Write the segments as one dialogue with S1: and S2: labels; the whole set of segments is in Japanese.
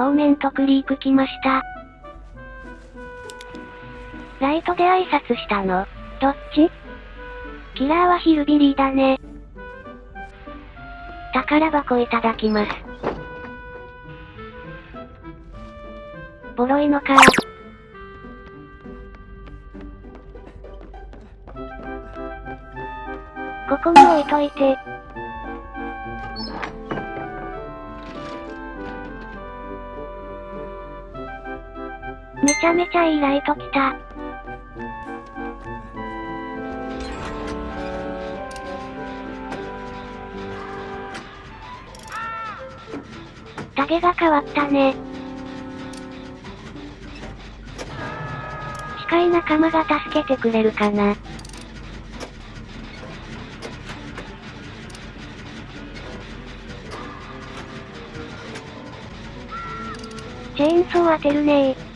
S1: 当面とクリーク来ました。ライトで挨拶したの？どっち？キラーはヒルビリーだね。宝箱いただきます。ボロいのかここに置いといて。めちゃめちゃいいライト来た。タゲが変わったね。近い仲間が助けてくれるかな。チェーンソー当てるねー。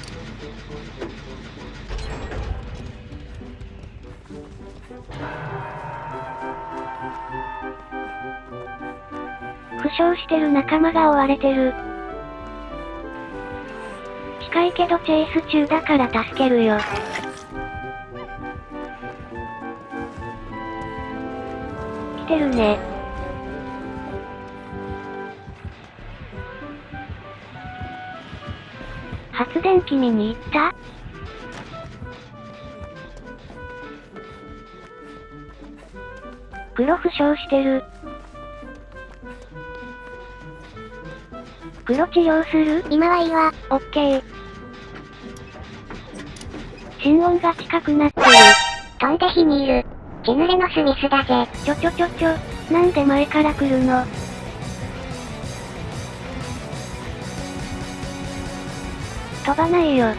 S1: 傷してる仲間が追われてる。近いけどチェイス中だから助けるよ。来てるね。発電機見に行った？黒負傷してる。黒治療する？
S2: 今はいいわ。
S1: オッケー。心音が近くなってる。
S2: 飛んで火にいる。血濡れのスミスだぜ。
S1: ちょちょちょちょ、なんで前から来るの？飛ばないよ。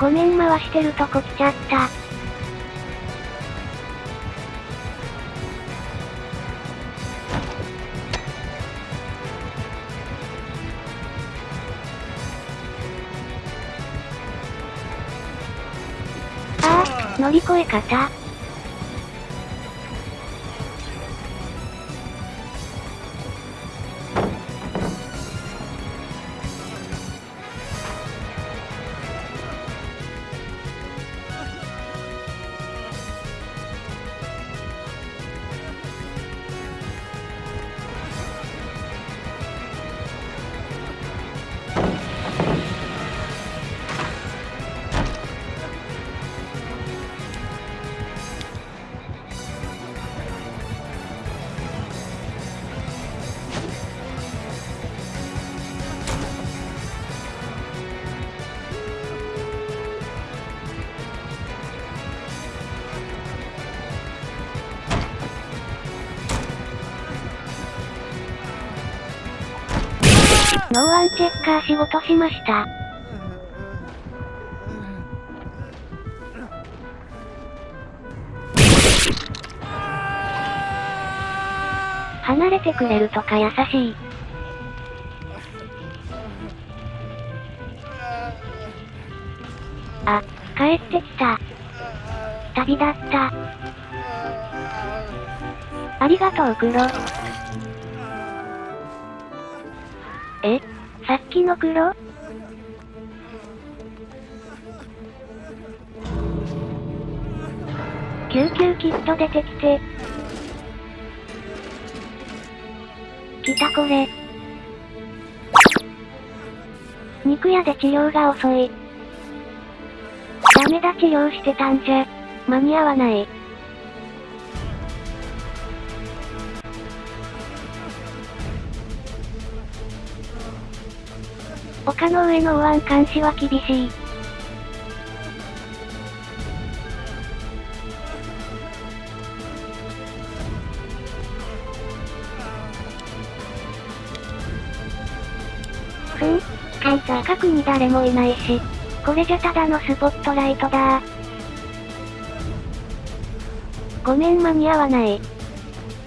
S1: ごめん回してるとこ来ちゃった。ああ、乗り越え方。ノーワンチェッカー仕事しました。離れてくれるとか優しい。あ、帰ってきた。旅立った。ありがとう黒。えの黒救急キット出てきて。来たこれ。肉屋で治療が遅い。ダメだ治療してたんじゃ。間に合わない。丘の上の右腕監視は厳しい。
S2: ふん、簡単。
S1: 近くに誰もいないし。これじゃただのスポットライトだごめん間に合わない。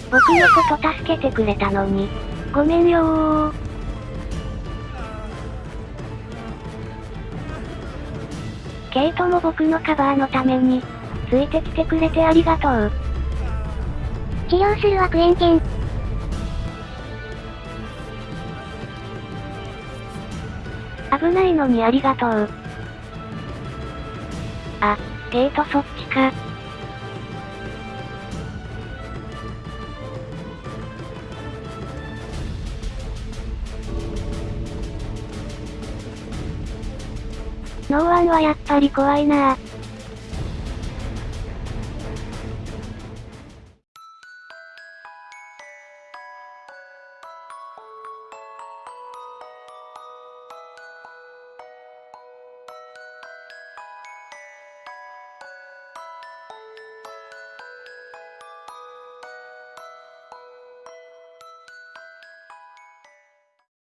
S1: 僕のこと助けてくれたのに。ごめんよー。ケイトも僕のカバーのために、ついてきてくれてありがとう。
S2: 治療するわクエンケン。
S1: 危ないのにありがとう。あ、ケイトそっちか。ンはやっぱり怖いな